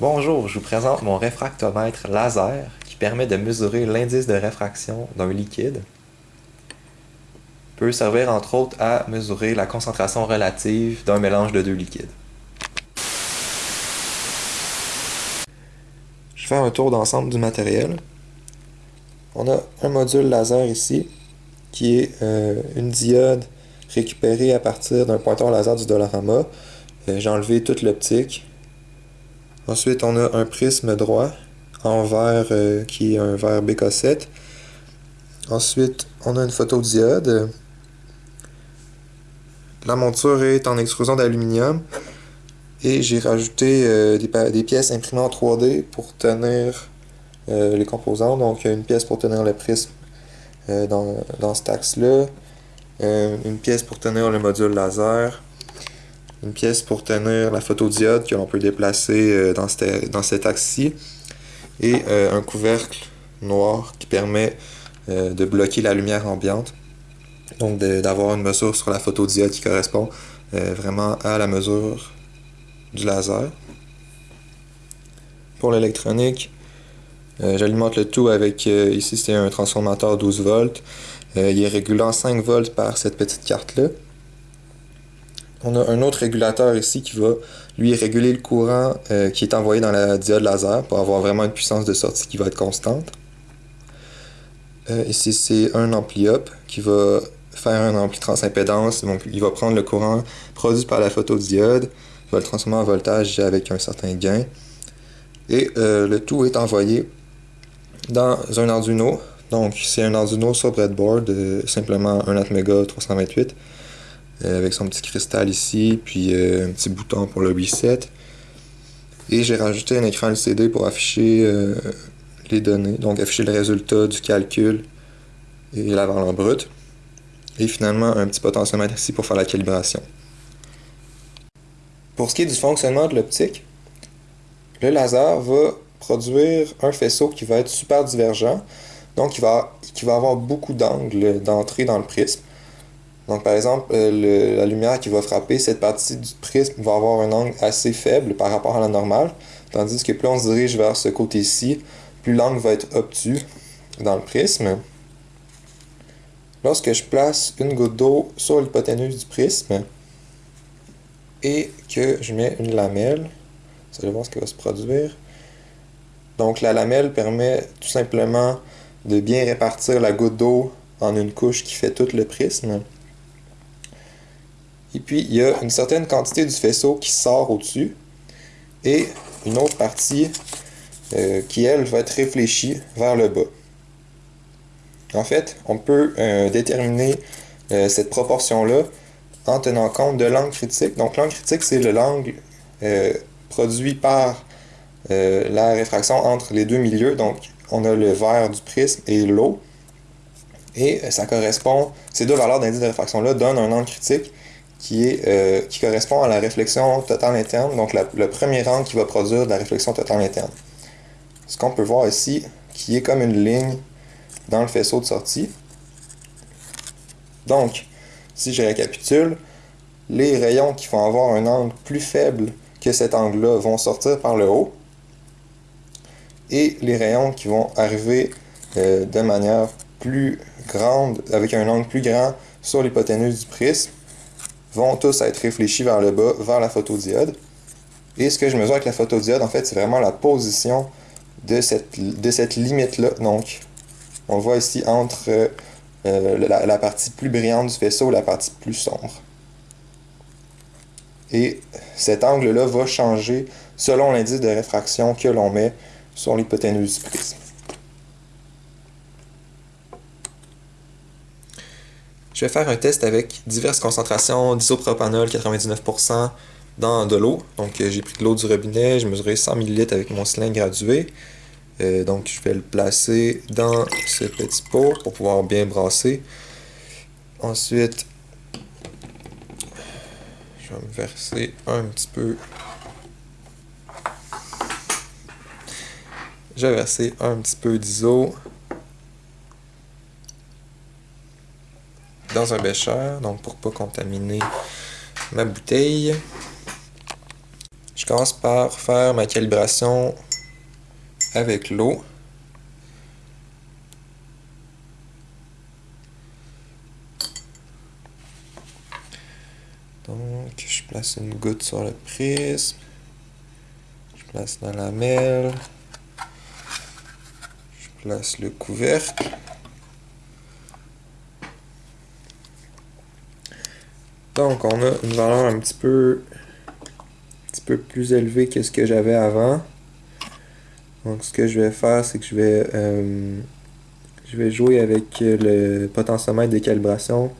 Bonjour, je vous présente mon réfractomètre laser qui permet de mesurer l'indice de réfraction d'un liquide. Peut servir entre autres à mesurer la concentration relative d'un mélange de deux liquides. Je fais un tour d'ensemble du matériel. On a un module laser ici qui est euh, une diode récupérée à partir d'un pointeur laser du Dollarama. Euh, j'ai enlevé toute l'optique Ensuite, on a un prisme droit en verre euh, qui est un verre BK7. Ensuite, on a une photodiode. La monture est en extrusion d'aluminium. Et j'ai rajouté euh, des, pièces imprimées en 3D pour tenir euh, les composants. Donc, une pièce pour tenir le prisme dans, dans cet axe-là. une pièce pour tenir le module laser une pièce pour tenir la photodiode que l'on peut déplacer euh, dans, dans cet axe-ci et euh, un couvercle noir qui permet euh, de bloquer la lumière ambiante. Donc d'avoir une mesure sur la photodiode qui correspond vraiment à la mesure du laser. Pour l'électronique, j'alimente le tout avec, ici c'est un transformateur 12 volts. il est régulé en 5 volts par cette petite carte-là. On a un autre régulateur ici qui va, lui, réguler le courant euh, qui est envoyé dans la diode laser pour avoir vraiment une puissance de sortie qui va être constante. Euh, ici, c'est un ampli up qui va faire un ampli transimpédance. Il va prendre le courant produit par la photodiode, il va le transformer en voltage avec un certain gain. Et euh, le tout est envoyé dans un Arduino. Donc, c'est un Arduino sur breadboard, simplement un Atmega 328. Euh, avec son petit cristal ici, puis euh, un petit bouton pour le reset. Et j'ai rajouté un écran LCD pour afficher euh, les données, donc afficher le résultat du calcul et la valeur brute. Et finalement, un petit potentiomètre ici pour faire la calibration. Pour ce qui est du fonctionnement de l'optique, le laser va produire un faisceau qui va être super divergent, donc qui va, qui va avoir beaucoup d'angles d'entrée dans le prisme. Donc, par exemple, euh, la lumière qui va frapper cette partie du prisme va avoir un angle assez faible par rapport à la normale, tandis que plus on se dirige vers ce côté-ci, plus l'angle va être obtus dans le prisme. Lorsque je place une goutte d'eau sur l'hypoténuse du prisme et que je mets une lamelle, vous allez voir ce qui va se produire. Donc la lamelle permet tout simplement de bien répartir la goutte d'eau en une couche qui fait tout le prisme. Et puis, il y a une certaine quantité du faisceau qui sort au-dessus. Et une autre partie euh, qui, elle, va être réfléchie vers le bas. En fait, on peut euh, déterminer euh, cette proportion-là en tenant compte de l'angle critique. Donc, l'angle critique, c'est le l'angle produit par la réfraction entre les deux milieux. Donc, on a le verre du prisme et l'eau. Et ça correspond, ces deux valeurs d'indice de réfraction-là donnent un angle critique qui, est, euh, qui correspond à la réflexion totale interne, donc le premier rang qui va produire de la réflexion totale interne. Ce qu'on peut voir ici, qui est comme une ligne dans le faisceau de sortie. Donc, si je récapitule, les rayons qui vont avoir un angle plus faible que cet angle-là vont sortir par le haut. Et les rayons qui vont arriver euh, de manière plus grande, avec un angle plus grand sur l'hypoténuse du prisme, vont tous être réfléchis vers le bas, vers la photodiode. Et ce que je mesure avec la photodiode, en fait, c'est vraiment la position de cette, limite-là. Donc, on le voit ici entre euh, la, partie plus brillante du faisceau et la partie plus sombre. Et cet angle-là va changer selon l'indice de réfraction que l'on met sur l'hypoténuse du prisme. Je vais faire un test avec diverses concentrations d'isopropanol 99% dans de l'eau. Donc euh, j'ai pris de l'eau du robinet, j'ai mesuré 100 ml avec mon cylindre gradué. Euh, donc je vais le placer dans ce petit pot pour pouvoir bien brasser. Ensuite, je vais me verser un petit peu. Je vais verser un petit peu d'iso. Dans un bécher, donc pour pas contaminer ma bouteille. Je commence par faire ma calibration avec l'eau. Donc, je place une goutte sur le prisme. Je place la lamelle. Je place le couvercle. Donc, on a une valeur un petit peu, un petit peu plus élevée que ce que j'avais avant. Donc, ce que je vais faire, c'est que je vais, euh, je vais jouer avec le potentiomètre de calibration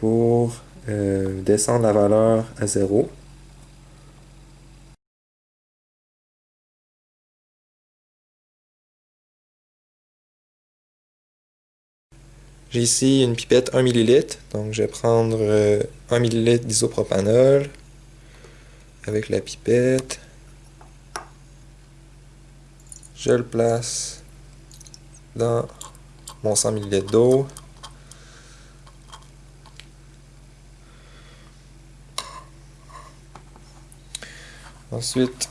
pour euh, descendre la valeur à 0. J'ai ici une pipette 1 ml, donc je vais prendre 1 euh, ml d'isopropanol avec la pipette. Je le place dans mon 100 ml d'eau. Ensuite,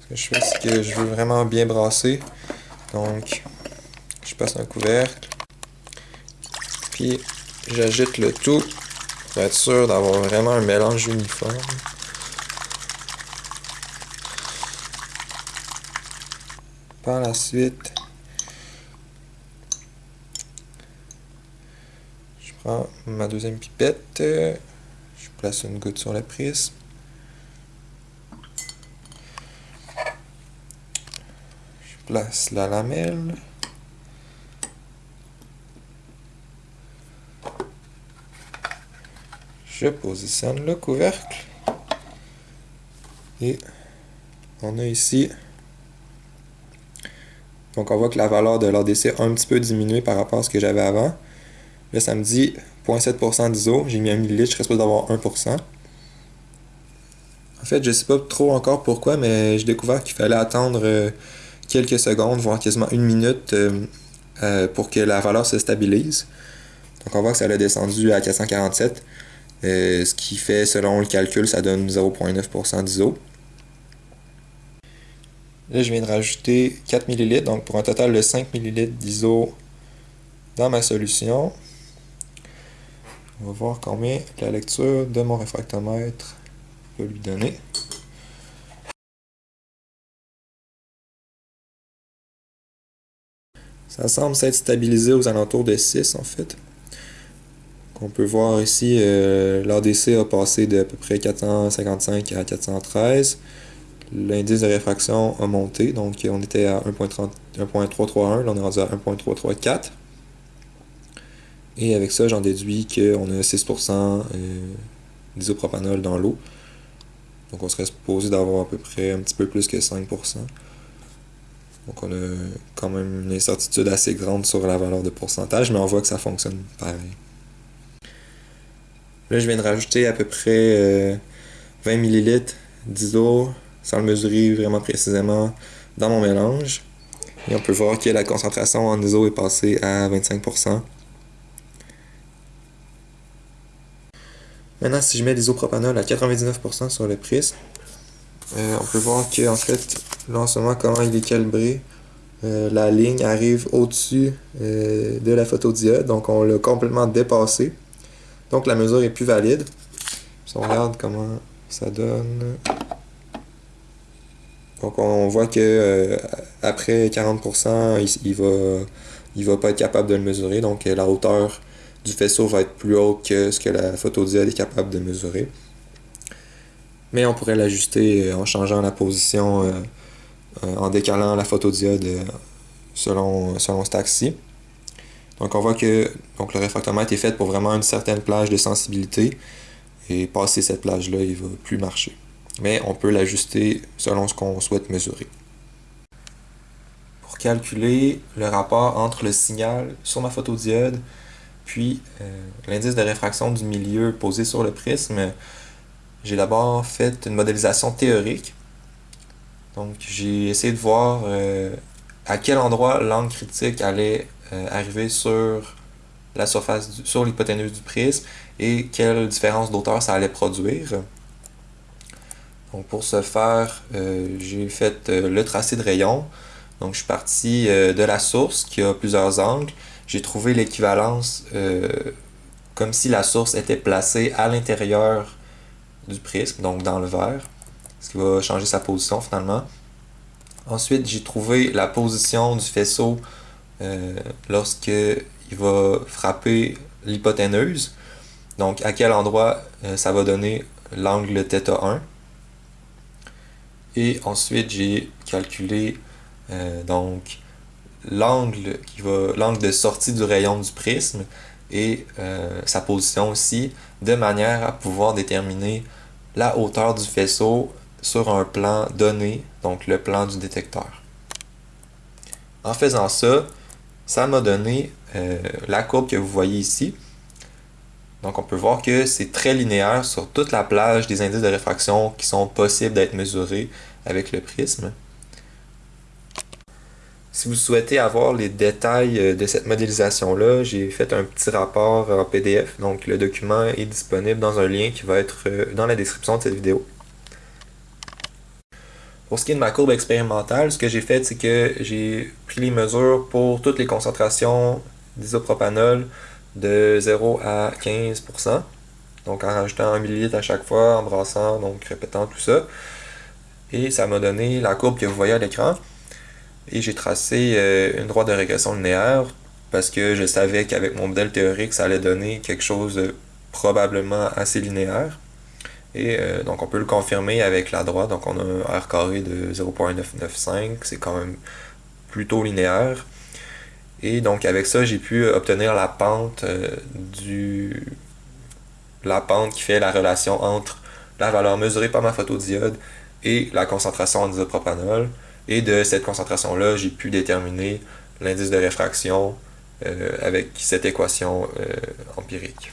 ce que je fais, c'est que je veux vraiment bien brasser. Donc, je passe un couvercle. Puis, j'agite le tout pour être sûr d'avoir vraiment un mélange uniforme. Par la suite, je prends ma deuxième pipette, je place une goutte sur le prisme. place la lamelle. Je positionne le couvercle. Et on a ici... Donc on voit que la valeur de l'ADC a un petit peu diminué par rapport à ce que j'avais avant. Là, ça me dit 0.7% d'ISO. J'ai mis un millilitre, je serais supposé d'avoir 1%. En fait, je sais pas trop encore pourquoi, mais j'ai découvert qu'il fallait attendre euh, quelques secondes, voire quasiment une minute euh, euh, pour que la valeur se stabilise. Donc on voit que ça a descendu à 447, euh, ce qui fait, selon le calcul, ça donne 0.9% d'ISO. Là, je viens de rajouter 4 ml, donc pour un total de 5 ml d'ISO dans ma solution. On va voir combien la lecture de mon réfractomètre peut lui donner. Ça semble s'être stabilisé aux alentours de 6 en fait. On peut voir ici, euh, l'ADC a passé de à peu près 455 à 413. L'indice de réfraction a monté, donc on était à 1.331, là on est rendu à 1.334. Et avec ça, j'en déduis qu'on a 6% euh, d'isopropanol dans l'eau. Donc on serait supposé d'avoir à peu près un petit peu plus que 5%. Donc on a quand même une incertitude assez grande sur la valeur de pourcentage, mais on voit que ça fonctionne pareil. Là, je viens de rajouter à peu près 20 euh, ml d'ISO, sans le mesurer vraiment précisément, dans mon mélange. Et on peut voir que la concentration en ISO est passée à 25%. Maintenant, si je mets l'isopropanol à 99% sur le prisme, euh, on peut voir que en fait, là en ce moment, comment il est calibré. Euh, la ligne arrive au-dessus de la photodiode, donc on l'a complètement dépassé. Donc la mesure est plus valide. Si on regarde comment ça donne. Donc on voit que après 40%, il, il, va pas être capable de le mesurer. Donc la hauteur du faisceau va être plus haute que ce que la photodiode est capable de mesurer mais on pourrait l'ajuster euh, en changeant la position, euh, euh, en décalant la photodiode selon, selon cet axe-ci. Donc on voit que donc, le réfractomètre est fait pour vraiment une certaine plage de sensibilité, et passer cette plage-là, il ne va plus marcher. Mais on peut l'ajuster selon ce qu'on souhaite mesurer. Pour calculer le rapport entre le signal sur ma photodiode, puis l'indice de réfraction du milieu posé sur le prisme, j'ai d'abord fait une modélisation théorique. Donc j'ai essayé de voir euh, à quel endroit l'angle critique allait euh, arriver sur la surface, sur l'hypoténuse du prisme et quelle différence d'auteur ça allait produire. Pour ce faire, j'ai fait le tracé de rayon. Donc je suis parti de la source qui a plusieurs angles. J'ai trouvé l'équivalence comme si la source était placée à l'intérieur du prisme, donc dans le verre, ce qui va changer sa position finalement. Ensuite, j'ai trouvé la position du faisceau euh, lorsque il va frapper l'hypoténuse. Donc, à quel endroit euh, ça va donner l'angle θ1. Et ensuite, j'ai calculé euh, donc l'angle qui va l'angle de sortie du rayon du prisme et sa position aussi, de manière à pouvoir déterminer la hauteur du faisceau sur un plan donné, donc le plan du détecteur. En faisant ça, ça m'a donné euh, la courbe que vous voyez ici. Donc on peut voir que c'est très linéaire sur toute la plage des indices de réfraction qui sont possibles d'être mesurés avec le prisme. Si vous souhaitez avoir les détails euh, de cette modélisation-là, j'ai fait un petit rapport en PDF. Donc le document est disponible dans un lien qui va être euh, dans la description de cette vidéo. Pour ce qui est de ma courbe expérimentale, ce que j'ai fait, c'est que j'ai pris les mesures pour toutes les concentrations d'isopropanol de 0 à 15%. Donc en rajoutant 1 ml à chaque fois, en brassant, donc répétant tout ça. Et ça m'a donné la courbe que vous voyez à l'écran. Et j'ai tracé euh, une droite de régression linéaire parce que je savais qu'avec mon modèle théorique, ça allait donner quelque chose de probablement assez linéaire. Et euh, donc on peut le confirmer avec la droite, donc on a un R carré de 0.995, c'est quand même plutôt linéaire. Et donc avec ça, j'ai pu obtenir la pente euh, du la pente qui fait la relation entre la valeur mesurée par ma photodiode et la concentration en isopropanol. Et de cette concentration-là, j'ai pu déterminer l'indice de réfraction euh, avec cette équation empirique.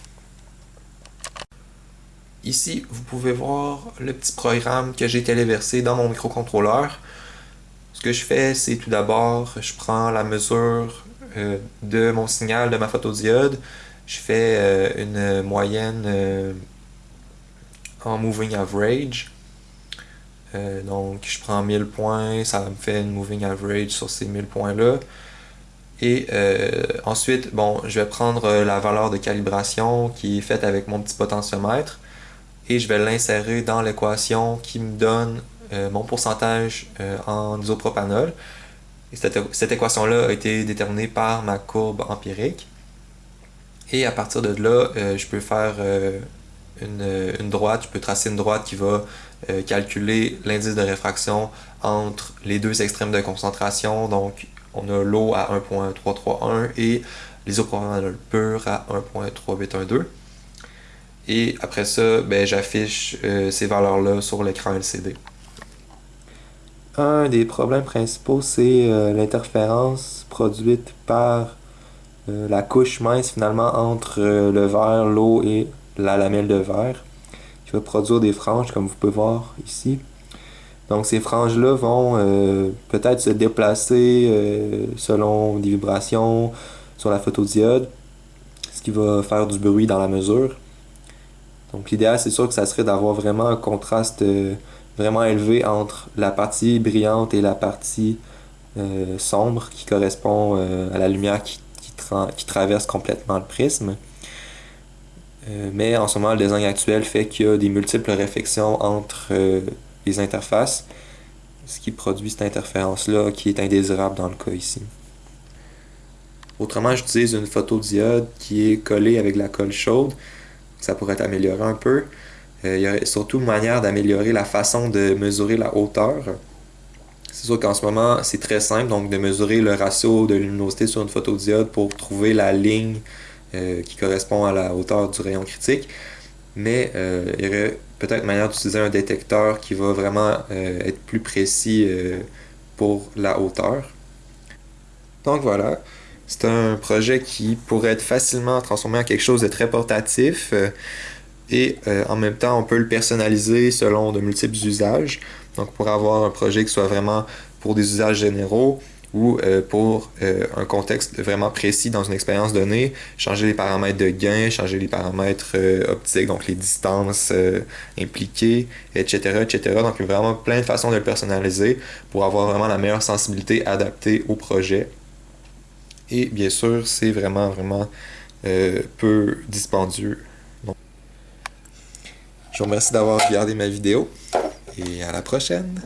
Ici, vous pouvez voir le petit programme que j'ai téléversé dans mon microcontrôleur. Ce que je fais, c'est tout d'abord, je prends la mesure euh, de mon signal de ma photodiode. Je fais une moyenne en moving average euh, donc, je prends 1000 points, ça me fait une moving average sur ces 1000 points-là. Et euh, ensuite, bon, je vais prendre euh, la valeur de calibration qui est faite avec mon petit potentiomètre et je vais l'insérer dans l'équation qui me donne mon pourcentage en isopropanol. Et cette, équation-là a été déterminée par ma courbe empirique. Et à partir de là, je peux faire une, une, droite, je peux tracer une droite qui va euh, calculer l'indice de réfraction entre les deux extrêmes de concentration. Donc, on a l'eau à 1.331 et l'isopropanol pur à 1.3812. Et après ça, ben, j'affiche euh, ces valeurs-là sur l'écran LCD. Un des problèmes principaux, c'est euh, l'interférence produite par la couche mince finalement entre le verre, l'eau et la lamelle de verre qui va produire des franges comme vous pouvez voir ici. Donc ces franges-là vont euh, peut-être se déplacer euh, selon des vibrations sur la photodiode, ce qui va faire du bruit dans la mesure. Donc l'idéal c'est sûr que ça serait d'avoir vraiment un contraste euh, vraiment élevé entre la partie brillante et la partie sombre qui correspond à la lumière qui, qui traverse complètement le prisme. Euh, mais en ce moment, le design actuel fait qu'il y a des multiples réflexions entre euh, les interfaces, ce qui produit cette interférence-là qui est indésirable dans le cas ici. Autrement, j'utilise une photodiode qui est collée avec la colle chaude. Ça pourrait être amélioré un peu. Euh, il y a surtout une manière d'améliorer la façon de mesurer la hauteur. C'est sûr qu'en ce moment, c'est très simple, donc de mesurer le ratio de luminosité sur une photodiode pour trouver la ligne euh, qui correspond à la hauteur du rayon critique. Mais euh, il y aurait peut-être manière d'utiliser un détecteur qui va vraiment être plus précis pour la hauteur. Donc voilà, c'est un projet qui pourrait être facilement transformé en quelque chose de très portatif et en même temps on peut le personnaliser selon de multiples usages. Donc pour avoir un projet qui soit vraiment pour des usages généraux ou euh, pour euh, un contexte vraiment précis dans une expérience donnée, changer les paramètres de gain, changer les paramètres euh, optiques, donc les distances impliquées, etc., etc. Donc, il y a vraiment plein de façons de le personnaliser pour avoir vraiment la meilleure sensibilité adaptée au projet. Et bien sûr, c'est vraiment, vraiment peu dispendieux. je vous remercie d'avoir regardé ma vidéo et à la prochaine!